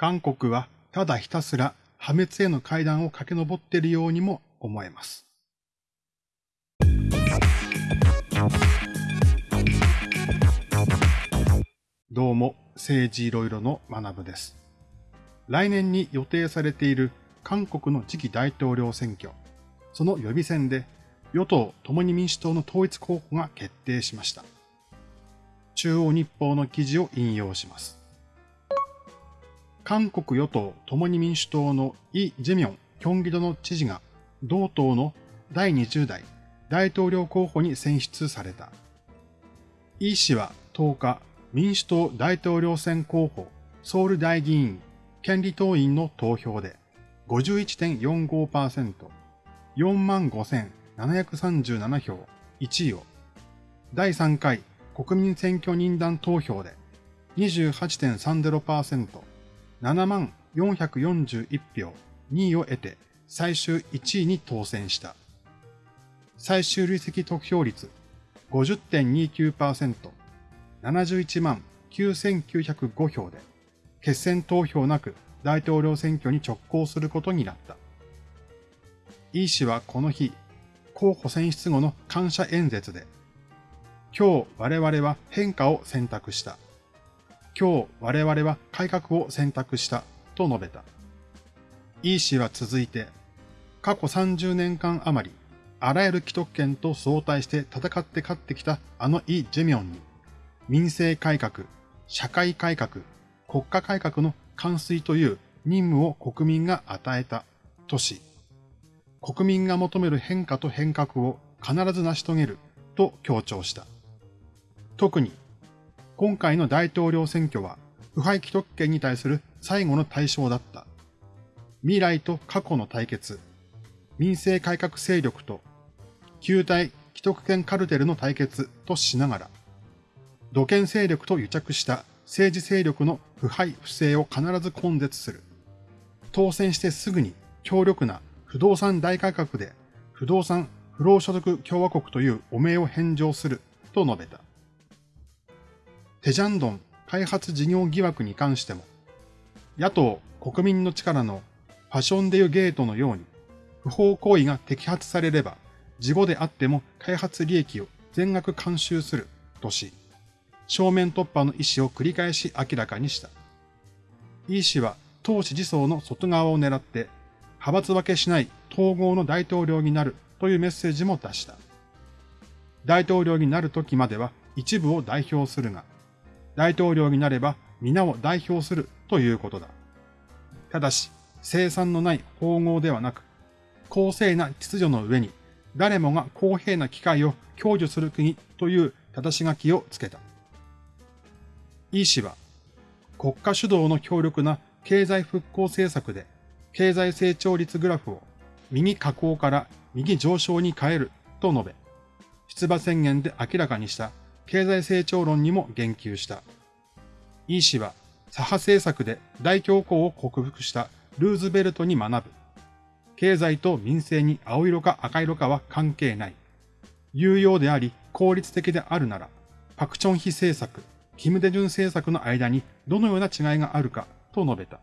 韓国はただひたすら破滅への階段を駆け上っているようにも思えます。どうも、政治いろいろの学部です。来年に予定されている韓国の次期大統領選挙、その予備選で与党共に民主党の統一候補が決定しました。中央日報の記事を引用します。韓国与党共に民主党のイ・ジェミョン、キョンギドの知事が同党の第20代大統領候補に選出された。イ氏は10日、民主党大統領選候補ソウル大議員権利党員の投票で51.45%、45,737票、1位を、第3回国民選挙人団投票で28.30%、7万441票、2位を得て最終1位に当選した。最終累積得票率50.29%、71万9905票で、決選投票なく大統領選挙に直行することになった。イ氏はこの日、候補選出後の感謝演説で、今日我々は変化を選択した。今日我々は改革を選択したと述べた。イ氏は続いて、過去30年間余り、あらゆる既得権と相対して戦って勝ってきたあのイ・ジェミョンに、民政改革、社会改革、国家改革の完遂という任務を国民が与えたとし、国民が求める変化と変革を必ず成し遂げると強調した。特に、今回の大統領選挙は、腐敗既得権に対する最後の対象だった。未来と過去の対決、民政改革勢力と、旧体既得権カルテルの対決としながら、土権勢力と癒着した政治勢力の腐敗不正を必ず根絶する。当選してすぐに強力な不動産大改革で不動産不労所得共和国という汚名を返上すると述べた。テジャンドン開発事業疑惑に関しても、野党国民の力のファッションデユゲートのように不法行為が摘発されれば、事後であっても開発利益を全額監修するとし、正面突破の意思を繰り返し明らかにした。イ氏は党支持層の外側を狙って派閥分けしない統合の大統領になるというメッセージも出した。大統領になる時までは一部を代表するが、大統領になれば皆を代表するということだ。ただし、生産のない統合ではなく、公正な秩序の上に誰もが公平な機会を享受する国という正し書きをつけた。イ氏は、国家主導の強力な経済復興政策で経済成長率グラフを右下降から右上昇に変えると述べ、出馬宣言で明らかにした経済成長論にも言及した。イ氏は左派政策で大恐慌を克服したルーズベルトに学ぶ。経済と民政に青色か赤色かは関係ない。有用であり効率的であるなら、パクチョンヒ政策、キム・デジュン政策の間にどのような違いがあるかと述べた。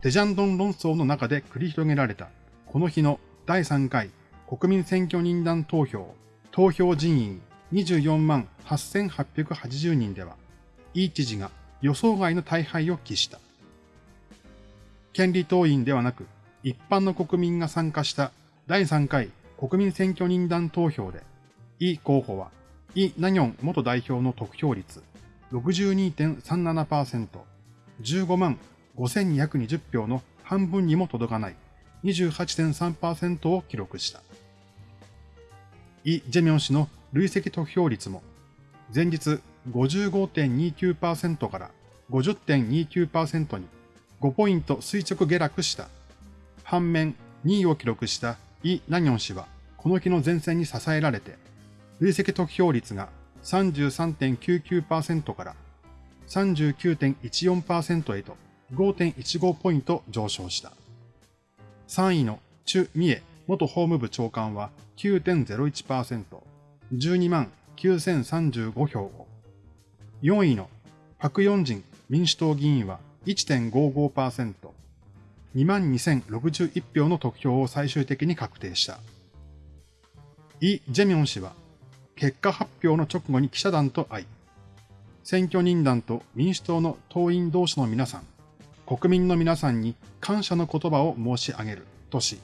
テジャンドン論争の中で繰り広げられた、この日の第3回国民選挙人団投票、投票人員24万8880人では、イ知事が予想外の大敗を期した。権利党員ではなく、一般の国民が参加した第3回国民選挙人団投票で、イ候補は、イ・ナニョン元代表の得票率62.37%、15万5220票の半分にも届かない28.3%を記録した。イ・ジェミョン氏の累積得票率も前日55.29%から50.29%に5ポイント垂直下落した。反面2位を記録したイ・ナニョン氏はこの日の前線に支えられて累積得票率が33.99%から39.14%へと5.15ポイント上昇した。3位のチュ・ミエ元法務部長官は9.01%、12万9035票を。4位のパク・ヨンジン民主党議員は1.55%、2万2061票の得票を最終的に確定した。イ・ジェミョン氏は、結果発表の直後に記者団と会い、選挙人団と民主党の党員同士の皆さん、国民の皆さんに感謝の言葉を申し上げるとし、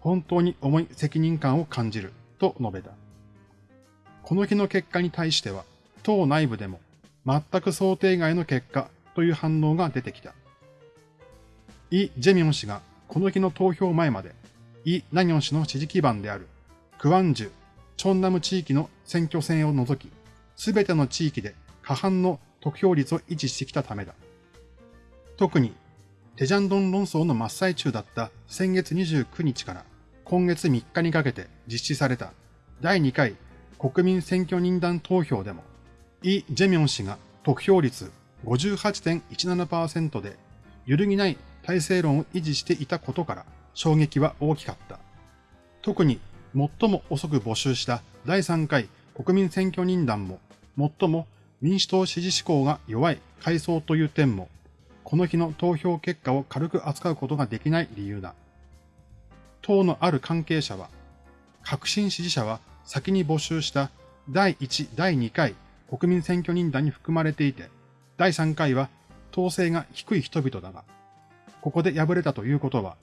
本当に重い責任感を感じると述べた。この日の結果に対しては、党内部でも全く想定外の結果という反応が出てきた。イ・ジェミョン氏がこの日の投票前まで、イ・ナニョン氏の支持基盤であるクワンジュ、チョンナム地域の選挙戦を除き、すべての地域で過半の得票率を維持してきたためだ。特に、テジャンドン論争の真っ最中だった先月29日から今月3日にかけて実施された第2回国民選挙人団投票でも、イ・ジェミョン氏が得票率58.17%で揺るぎない体制論を維持していたことから衝撃は大きかった。特に最も遅く募集した第3回国民選挙人団も最も民主党支持志向が弱い階層という点もこの日の投票結果を軽く扱うことができない理由だ。党のある関係者は、革新支持者は先に募集した第1、第2回国民選挙人団に含まれていて、第3回は統制が低い人々だが、ここで敗れたということは、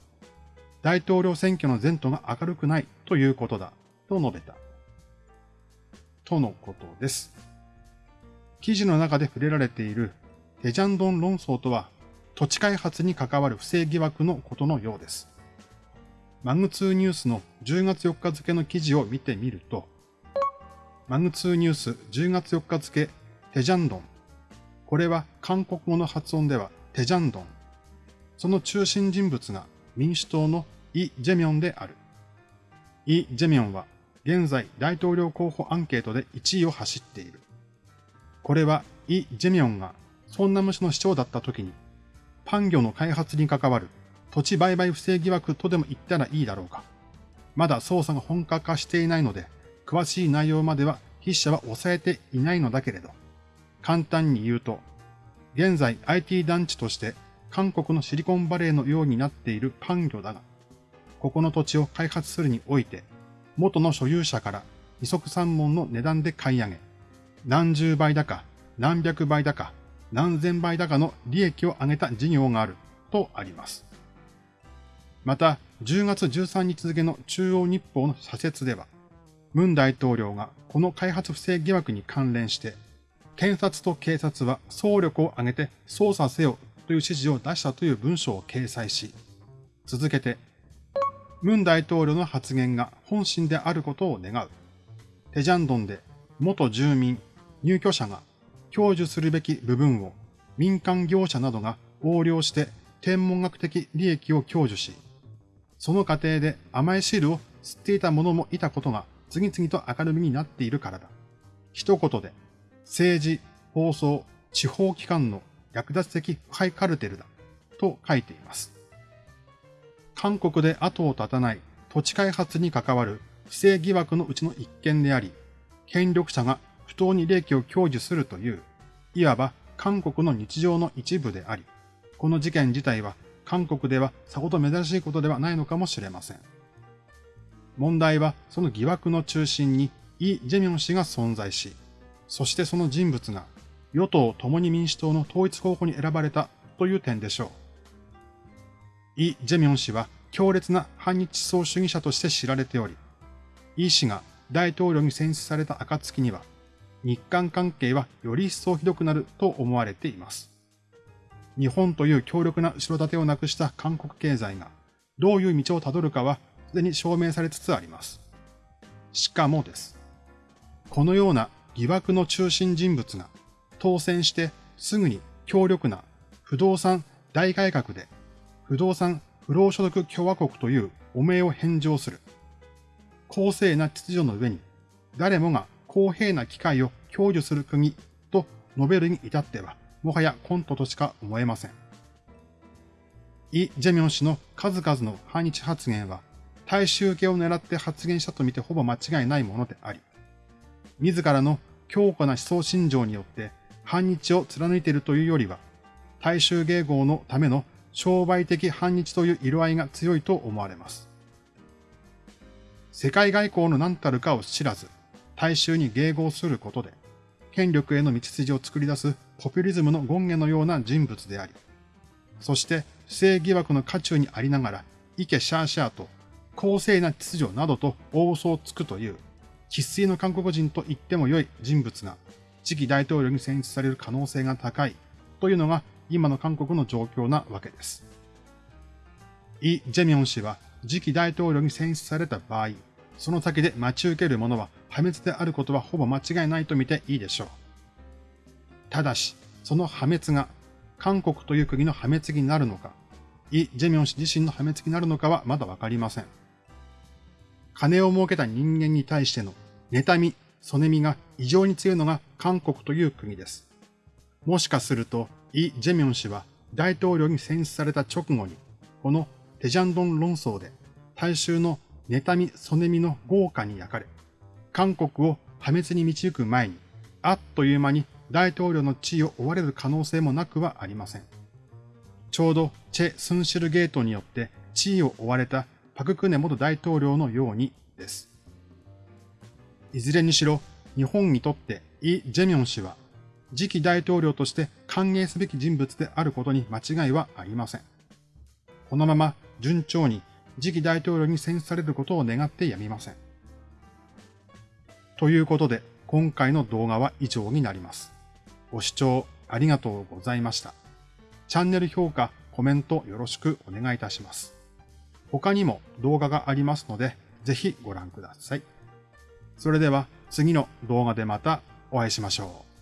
大統領選挙の前途が明るくないということだ、と述べた。とのことです。記事の中で触れられているテジャンドン論争とは、土地開発に関わる不正疑惑のことのようです。マグツーニュースの10月4日付の記事を見てみると、マグツーニュース10月4日付テジャンドン。これは韓国語の発音ではテジャンドン。その中心人物が民主党のイ・ジェミョンである。イ・ジェミョンは現在大統領候補アンケートで1位を走っている。これはイ・ジェミョンがソンナム市の市長だった時にパン業の開発に関わる土地売買不正疑惑とでも言ったらいいだろうか。まだ捜査が本格化していないので、詳しい内容までは筆者は抑えていないのだけれど、簡単に言うと、現在 IT 団地として韓国のシリコンバレーのようになっているパン業だが、ここの土地を開発するにおいて、元の所有者から二足三門の値段で買い上げ、何十倍だか、何百倍だか、何千倍だかの利益を上げた事業があるとあります。また、10月13日付の中央日報の社説では、ムン大統領がこの開発不正疑惑に関連して、検察と警察は総力を挙げて捜査せよという指示を出したという文章を掲載し、続けて、ムン大統領の発言が本心であることを願う。テジャンドンで元住民、入居者が享受するべき部分を民間業者などが横領して天文学的利益を享受し、その過程で甘い汁を吸っていた者もいたことが次々と明るみになっているからだ。一言で、政治、放送、地方機関の略奪的腐敗カルテルだ。と書いています。韓国で後を絶たない土地開発に関わる不正疑惑のうちの一件であり、権力者が不当に利益を享受するという、いわば韓国の日常の一部であり、この事件自体は韓国ではさほど珍しいことではないのかもしれません。問題はその疑惑の中心にイ・ジェミョン氏が存在し、そしてその人物が与党共に民主党の統一候補に選ばれたという点でしょう。イ・ジェミョン氏は強烈な反日思想主義者として知られており、イ氏が大統領に選出された暁には、日韓関係はより一層ひどくなると思われています。日本という強力な後ろ盾をなくした韓国経済がどういう道をたどるかはすでに証明されつつあります。しかもです。このような疑惑の中心人物が当選してすぐに強力な不動産大改革で不動産不労所得共和国という汚名を返上する。公正な秩序の上に誰もが公平な機会を享受する国と述べるに至ってはもはやコントとしか思えません。イ・ジェミョン氏の数々の反日発言は、大衆受けを狙って発言したとみてほぼ間違いないものであり、自らの強固な思想信条によって反日を貫いているというよりは、大衆迎合のための商売的反日という色合いが強いと思われます。世界外交の何たるかを知らず、大衆に迎合することで、権力への道筋を作り出すポピュリズムの権下のような人物であり、そして不正疑惑の渦中にありながら、イケシャーシャーと公正な秩序などと大嘘をつくという、喫水の韓国人と言っても良い人物が次期大統領に選出される可能性が高いというのが今の韓国の状況なわけです。イ・ジェミョン氏は次期大統領に選出された場合、その先で待ち受けるものは破滅であることはほぼ間違いないと見ていいでしょう。ただし、その破滅が韓国という国の破滅になるのか、イ・ジェミョン氏自身の破滅になるのかはまだわかりません。金を儲けた人間に対しての妬み、そねみが異常に強いのが韓国という国です。もしかすると、イ・ジェミョン氏は大統領に選出された直後に、このテジャンドン論争で大衆の妬み、そねみの豪華に焼かれ、韓国を破滅に導く前に、あっという間に大統領の地位を追われる可能性もなくはありません。ちょうどチェ・スンシルゲートによって地位を追われたパククネ元大統領のようにです。いずれにしろ、日本にとってイ・ジェミョン氏は次期大統領として歓迎すべき人物であることに間違いはありません。このまま順調に次期大統領に選出されることを願ってやみません。ということで、今回の動画は以上になります。ご視聴ありがとうございました。チャンネル評価、コメントよろしくお願いいたします。他にも動画がありますので、ぜひご覧ください。それでは次の動画でまたお会いしましょう。